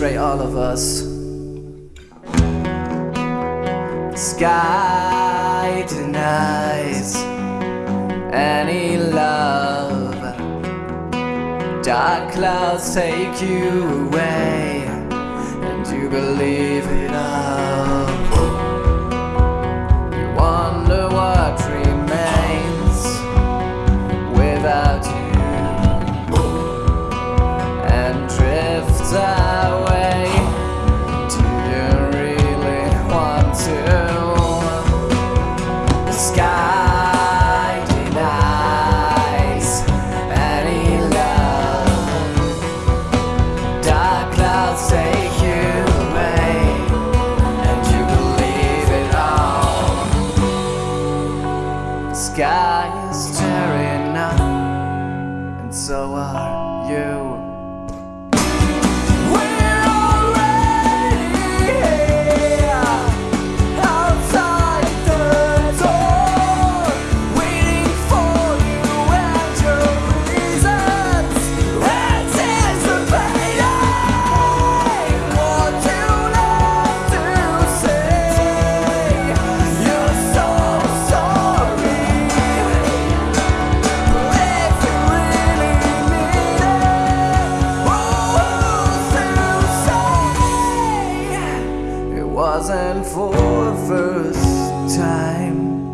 betray all of us. Sky denies any love. Dark clouds take you away, and you believe in us. so are you. thousand for the first time.